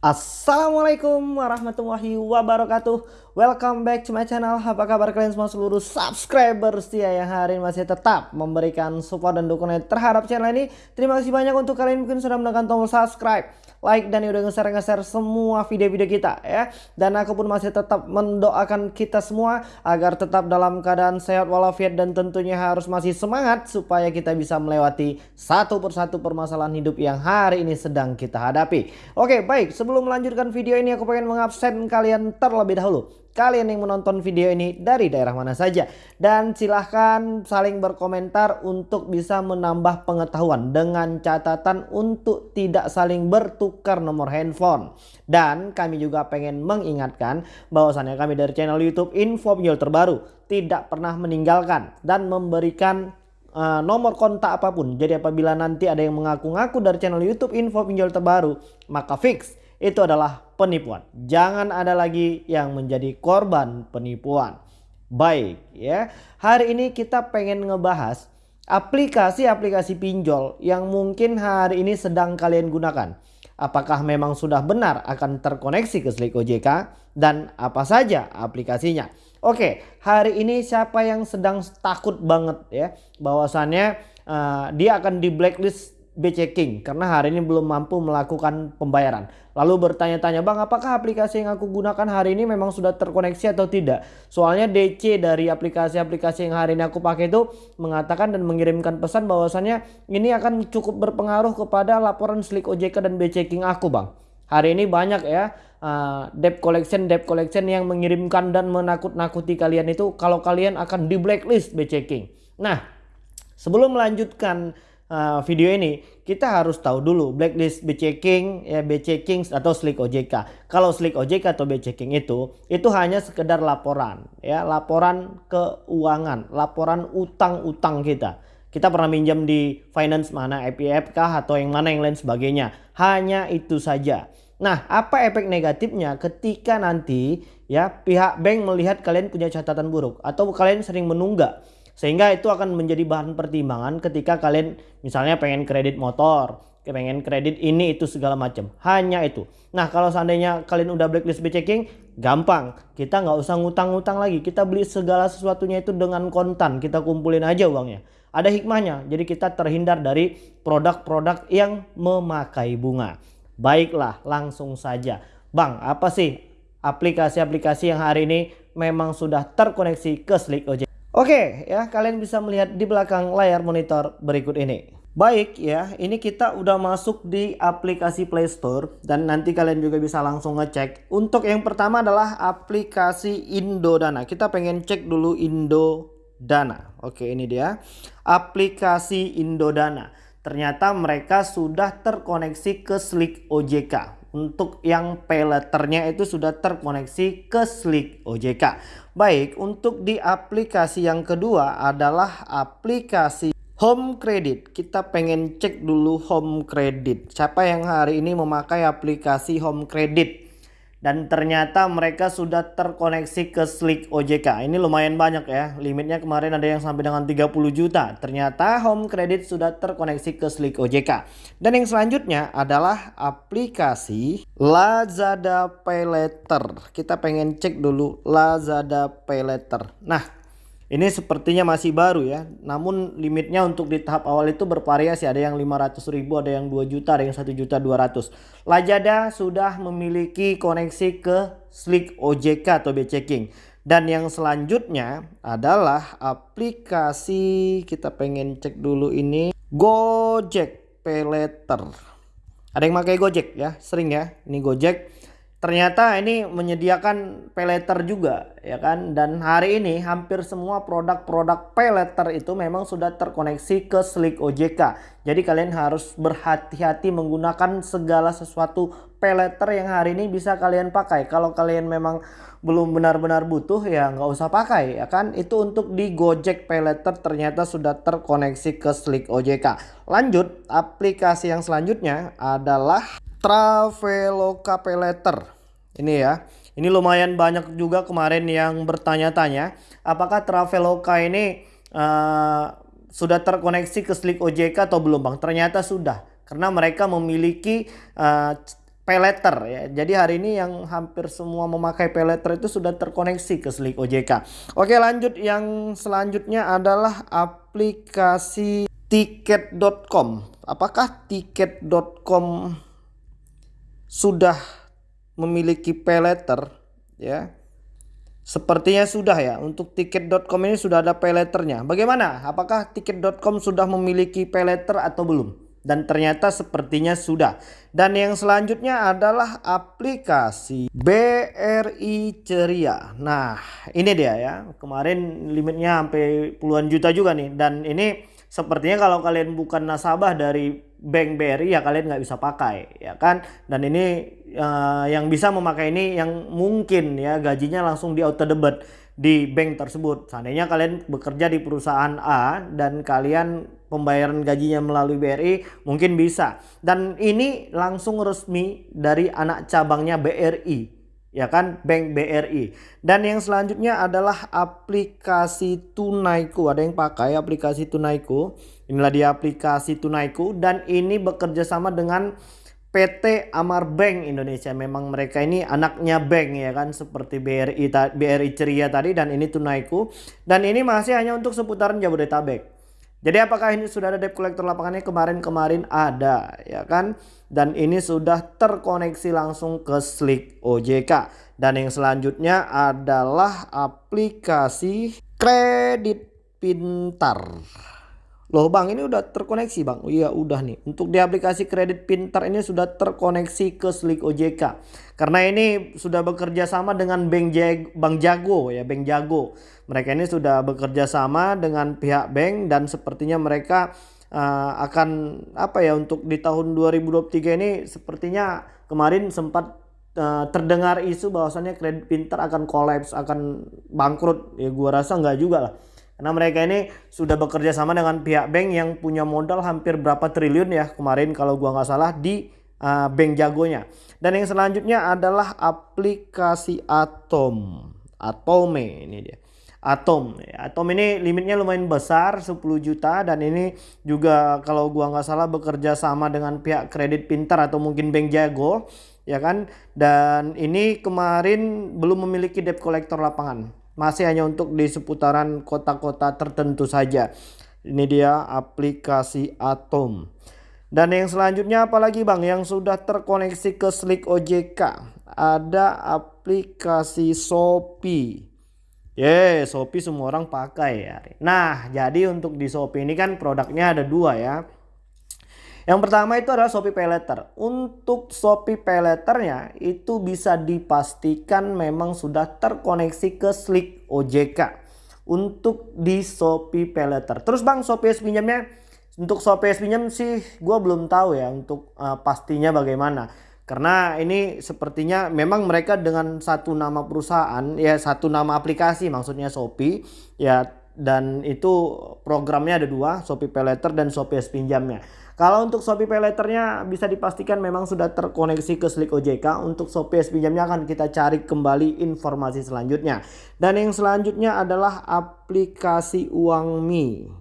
Assalamualaikum warahmatullahi wabarakatuh. Welcome back to my channel. Apa kabar kalian semua seluruh subscriber setia yang hari ini masih tetap memberikan support dan dukungan terhadap channel ini? Terima kasih banyak untuk kalian mungkin sudah menekan tombol subscribe Like dan udah nge-share-nge-share semua video-video kita ya. Dan aku pun masih tetap mendoakan kita semua Agar tetap dalam keadaan sehat walafiat dan tentunya harus masih semangat Supaya kita bisa melewati satu persatu permasalahan hidup yang hari ini sedang kita hadapi. Oke baik. Sebelum sebelum melanjutkan video ini aku pengen mengabsen kalian terlebih dahulu. Kalian yang menonton video ini dari daerah mana saja. Dan silahkan saling berkomentar untuk bisa menambah pengetahuan. Dengan catatan untuk tidak saling bertukar nomor handphone. Dan kami juga pengen mengingatkan bahwasannya kami dari channel Youtube Info Pinjol Terbaru. Tidak pernah meninggalkan dan memberikan uh, nomor kontak apa pun. Jadi apabila nanti ada yang mengaku-ngaku dari channel YouTube Info Pinjol Terbaru, maka fix itu adalah penipuan. Jangan ada lagi yang menjadi korban penipuan. Baik ya. Hari ini kita pengen ngebahas aplikasi-aplikasi pinjol yang mungkin hari ini sedang kalian gunakan. Apakah memang sudah benar akan terkoneksi ke Slik OJK dan apa saja aplikasinya. Oke, hari ini siapa yang sedang takut banget ya bahwasannya uh, dia akan di blacklist BC King karena hari ini belum mampu melakukan pembayaran. Lalu bertanya-tanya, "Bang, apakah aplikasi yang aku gunakan hari ini memang sudah terkoneksi atau tidak?" Soalnya DC dari aplikasi-aplikasi yang hari ini aku pakai itu mengatakan dan mengirimkan pesan bahwasannya ini akan cukup berpengaruh kepada laporan Slick OJK dan BC King aku, Bang. Hari ini banyak ya uh, debt collection debt collection yang mengirimkan dan menakut-nakuti kalian itu kalau kalian akan di blacklist BC King. Nah, sebelum melanjutkan uh, video ini kita harus tahu dulu blacklist BC King ya BC Kings atau Slick OJK. Kalau Slick OJK atau BC King itu itu hanya sekedar laporan ya, laporan keuangan, laporan utang-utang kita. Kita pernah minjam di finance mana IPF kah atau yang mana yang lain sebagainya. Hanya itu saja. Nah, apa efek negatifnya ketika nanti ya pihak bank melihat kalian punya catatan buruk atau kalian sering menunggak sehingga itu akan menjadi bahan pertimbangan ketika kalian misalnya pengen kredit motor, pengen kredit ini itu segala macam. Hanya itu. Nah kalau seandainya kalian udah blacklist checking, gampang. Kita nggak usah ngutang-ngutang lagi. Kita beli segala sesuatunya itu dengan kontan. Kita kumpulin aja uangnya. Ada hikmahnya. Jadi kita terhindar dari produk-produk yang memakai bunga. Baiklah langsung saja. Bang apa sih aplikasi-aplikasi yang hari ini memang sudah terkoneksi ke Slick OJ? Oke ya kalian bisa melihat di belakang layar monitor berikut ini. Baik ya ini kita udah masuk di aplikasi Play Store dan nanti kalian juga bisa langsung ngecek. Untuk yang pertama adalah aplikasi Indodana. Kita pengen cek dulu Indodana. Oke ini dia aplikasi Indodana. Ternyata mereka sudah terkoneksi ke Slick OJK untuk yang pay itu sudah terkoneksi ke Slick OJK. Baik, untuk di aplikasi yang kedua adalah aplikasi Home Credit. Kita pengen cek dulu Home Credit. Siapa yang hari ini memakai aplikasi Home Credit? Dan ternyata mereka sudah terkoneksi ke Slick OJK. Ini lumayan banyak ya. Limitnya kemarin ada yang sampai dengan 30 juta. Ternyata Home Credit sudah terkoneksi ke Slick OJK. Dan yang selanjutnya adalah aplikasi Lazada Pay Later. Kita pengen cek dulu Lazada Pay Later. Nah, ini sepertinya masih baru ya. Namun limitnya untuk di tahap awal itu bervariasi. Ada yang 500 ribu, ada yang 2 juta, ada yang 1 juta 200. Lajada sudah memiliki koneksi ke Slick OJK atau BC King. Dan yang selanjutnya adalah aplikasi kita pengen cek dulu ini Gojek Pay Later. Ada yang pakai Gojek ya, sering ya. Ini Gojek ternyata ini menyediakan peleter juga ya kan? Dan hari ini hampir semua produk-produk peleter itu memang sudah terkoneksi ke Slick OJK jadi kalian harus berhati-hati menggunakan segala sesuatu peleter yang hari ini bisa kalian pakai. Kalau kalian memang belum benar-benar butuh ya nggak usah pakai ya kan? Itu untuk di Gojek peleter ternyata sudah terkoneksi ke Slick OJK lanjut aplikasi yang selanjutnya adalah Traveloka Peleter. Ini ya. Ini lumayan banyak juga kemarin yang bertanya-tanya apakah Traveloka ini uh, sudah terkoneksi ke Slick OJK atau belum Bang? Ternyata sudah. Karena mereka memiliki uh, payletter ya. Jadi hari ini yang hampir semua memakai payletter itu sudah terkoneksi ke Slick OJK. Oke lanjut yang selanjutnya adalah aplikasi tiket.com. Apakah tiket.com sudah memiliki payletter ya? Sepertinya sudah ya. Untuk tiket.com ini sudah ada payletternya. Bagaimana? Apakah tiket.com sudah memiliki payletter atau belum? Dan ternyata sepertinya sudah. Dan yang selanjutnya adalah aplikasi BRI Ceria. Nah ini dia ya. Kemarin limitnya sampai puluhan juta juga nih. Dan ini sepertinya kalau kalian bukan nasabah dari bank BRI ya kalian nggak bisa pakai ya kan. Dan ini uh, yang bisa memakai ini yang mungkin ya gajinya langsung di auto debit di bank tersebut. Seandainya kalian bekerja di perusahaan A dan kalian pembayaran gajinya melalui BRI mungkin bisa. Dan ini langsung resmi dari anak cabangnya BRI ya kan? Bank BRI dan yang selanjutnya adalah aplikasi Tunaiku. Ada yang pakai aplikasi Tunaiku inilah dia aplikasi Tunaiku dan ini bekerja sama dengan PT Amar Bank Indonesia. Memang mereka ini anaknya bank ya kan? Seperti BRI BRI Ceria tadi dan ini Tunaiku. Dan ini masih hanya untuk seputaran Jabodetabek. Jadi apakah ini sudah ada debt collector lapangannya? Kemarin-kemarin ada ya kan? Dan ini sudah terkoneksi langsung ke Slick OJK dan yang selanjutnya adalah aplikasi kredit pintar. Loh bang ini udah terkoneksi bang. Iya udah nih. Untuk di aplikasi kredit pintar ini sudah terkoneksi ke Slick OJK. Karena ini sudah bekerja sama dengan Bank, Jag Bank Jago ya. Bank Jago. Mereka ini sudah bekerja sama dengan pihak bank dan sepertinya mereka uh, akan apa ya untuk di tahun 2023 ini sepertinya kemarin sempat uh, terdengar isu bahwasannya kredit pintar akan kolaps akan bangkrut ya gua rasa nggak juga lah karena mereka ini sudah bekerja sama dengan pihak bank yang punya modal hampir berapa triliun ya kemarin kalau gua nggak salah di uh, bank jagonya. Dan yang selanjutnya adalah aplikasi Atom. Atome ini dia. Atom. Atom ini limitnya lumayan besar 10 juta dan ini juga kalau gua nggak salah bekerja sama dengan pihak kredit pintar atau mungkin bank jago ya kan. Dan ini kemarin belum memiliki debt collector lapangan masih hanya untuk di seputaran kota-kota tertentu saja. Ini dia aplikasi Atom. Dan yang selanjutnya apalagi Bang yang sudah terkoneksi ke Slick OJK. Ada aplikasi Shopee. Yeah, Shopee semua orang pakai ya. Nah, jadi untuk di Shopee ini kan produknya ada dua ya. Yang pertama itu adalah Shopee Pay. Untuk Shopee Pay Letternya itu bisa dipastikan memang sudah terkoneksi ke Slick OJK. Untuk di Shopee Pay. Terus bang Shopee pinjamnya untuk Shopee pinjam sih gue belum tahu ya untuk uh, pastinya bagaimana. Karena ini sepertinya memang mereka dengan satu nama perusahaan ya satu nama aplikasi maksudnya Shopee ya dan itu programnya ada dua Shopee Pay dan Shopee pinjamnya. Kalau untuk Shopee Pay Later-nya bisa dipastikan memang sudah terkoneksi ke Slick OJK. Untuk Shopee pinjamnya akan kita cari kembali informasi selanjutnya. Dan yang selanjutnya adalah aplikasi Uangmi.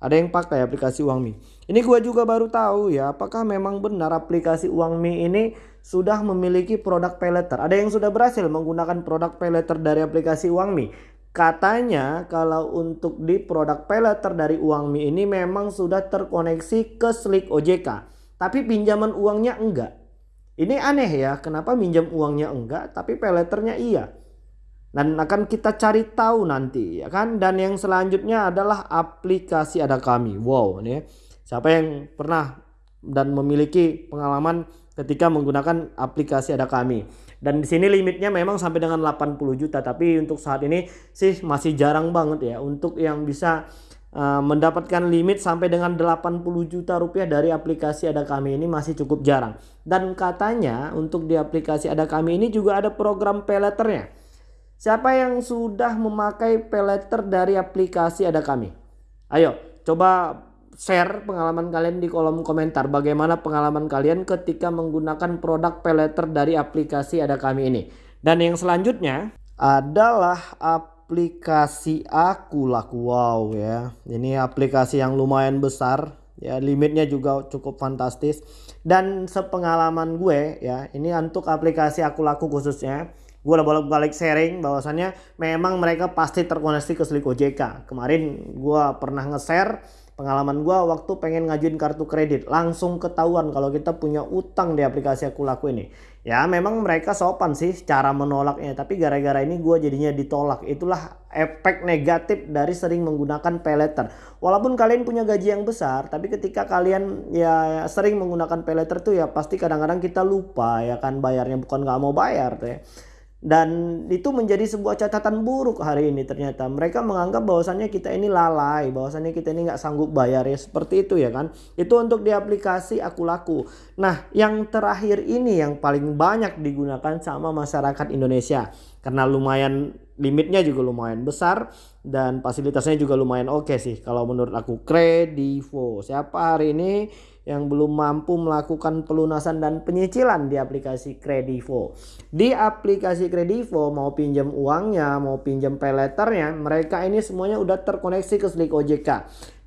Ada yang pakai aplikasi Uangmi. Ini gue juga baru tahu ya, apakah memang benar aplikasi Uangmi ini sudah memiliki produk pay. Ada yang sudah berhasil menggunakan produk pay dari aplikasi Uangmi. Katanya kalau untuk di produk pay letter dari uang mi ini memang sudah terkoneksi ke Slick OJK. Tapi pinjaman uangnya enggak. Ini aneh ya, kenapa minjam uangnya enggak tapi pay letternya iya. Dan akan kita cari tahu nanti ya kan. Dan yang selanjutnya adalah aplikasi ada kami. Wow ini ya. Siapa yang pernah dan memiliki pengalaman ketika menggunakan aplikasi ada kami. Dan di sini limitnya memang sampai dengan 80 juta, tapi untuk saat ini sih masih jarang banget ya untuk yang bisa uh, mendapatkan limit sampai dengan 80 juta rupiah dari aplikasi ada kami ini masih cukup jarang. Dan katanya untuk di aplikasi ada kami ini juga ada program pay letternya. Siapa yang sudah memakai pay letter dari aplikasi ada kami? Ayo coba share pengalaman kalian di kolom komentar. Bagaimana pengalaman kalian ketika menggunakan produk peleter dari aplikasi ada kami ini. Dan yang selanjutnya adalah aplikasi aku laku wow ya. Ini aplikasi yang lumayan besar ya limitnya juga cukup fantastis dan sepengalaman gue ya ini untuk aplikasi aku laku khususnya gue udah bolak-balik sharing bahwasannya memang mereka pasti terkoneksi ke Slik OJK kemarin gue pernah nge-share pengalaman gue waktu pengen ngajuin kartu kredit langsung ketahuan kalau kita punya utang di aplikasi aku laku ini. Ya memang mereka sopan sih cara menolaknya tapi gara-gara ini gue jadinya ditolak. Itulah efek negatif dari sering menggunakan pay letter walaupun kalian punya gaji yang besar tapi ketika kalian ya sering menggunakan pay letter tuh ya pasti kadang-kadang kita lupa ya kan bayarnya bukan nggak mau bayar tuh ya dan itu menjadi sebuah catatan buruk hari ini ternyata. Mereka menganggap bahwasannya kita ini lalai bahwasannya kita ini nggak sanggup bayar ya seperti itu ya kan? Itu untuk di aplikasi aku laku nah yang terakhir ini yang paling banyak digunakan sama masyarakat Indonesia. Karena lumayan limitnya juga lumayan besar dan fasilitasnya juga lumayan oke okay sih. Kalau menurut aku Kredivo. Siapa hari ini yang belum mampu melakukan pelunasan dan penyicilan di aplikasi Kredivo. Di aplikasi Kredivo mau pinjam uangnya, mau pinjam pay letternya, mereka ini semuanya udah terkoneksi ke Slik OJK.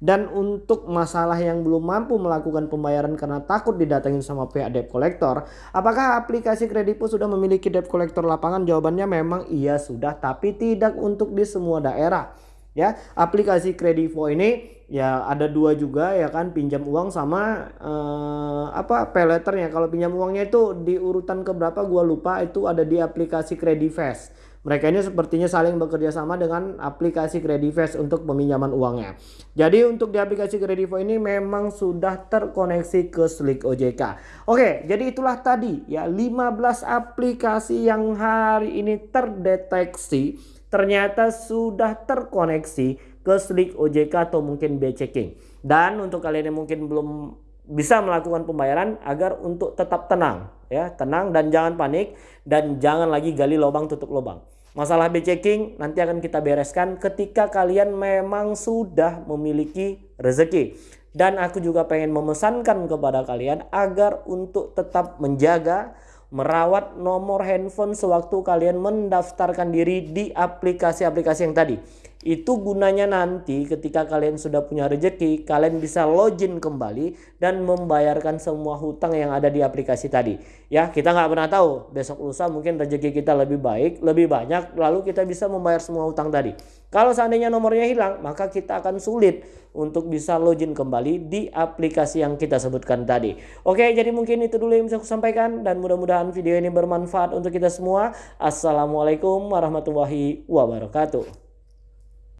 Dan untuk masalah yang belum mampu melakukan pembayaran karena takut didatengin sama pihak debt collector, apakah aplikasi Kredivo sudah memiliki debt collector lapangan? Jawabannya memang iya sudah, tapi tidak untuk di semua daerah ya aplikasi Kredivo ini ya ada dua juga ya kan pinjam uang sama uh, apa peleternya kalau pinjam uangnya itu di urutan keberapa gua lupa itu ada di aplikasi Credifast mereka ini sepertinya saling bekerja sama dengan aplikasi Credifast untuk peminjaman uangnya. Jadi untuk di aplikasi Kredivo ini memang sudah terkoneksi ke Slick OJK. Oke, jadi itulah tadi ya 15 aplikasi yang hari ini terdeteksi ternyata sudah terkoneksi ke Slik OJK atau mungkin B checking. Dan untuk kalian yang mungkin belum bisa melakukan pembayaran agar untuk tetap tenang ya, tenang dan jangan panik dan jangan lagi gali lubang tutup lubang. Masalah B checking nanti akan kita bereskan ketika kalian memang sudah memiliki rezeki. Dan aku juga pengen memesankan kepada kalian agar untuk tetap menjaga merawat nomor handphone sewaktu kalian mendaftarkan diri di aplikasi-aplikasi yang tadi. Itu gunanya nanti ketika kalian sudah punya rezeki, kalian bisa login kembali dan membayarkan semua hutang yang ada di aplikasi tadi. Ya, kita nggak pernah tahu besok lusa mungkin rezeki kita lebih baik, lebih banyak, lalu kita bisa membayar semua hutang tadi. Kalau seandainya nomornya hilang, maka kita akan sulit untuk bisa login kembali di aplikasi yang kita sebutkan tadi. Oke, jadi mungkin itu dulu yang bisa aku sampaikan dan mudah-mudahan video ini bermanfaat untuk kita semua. Assalamualaikum warahmatullahi wabarakatuh.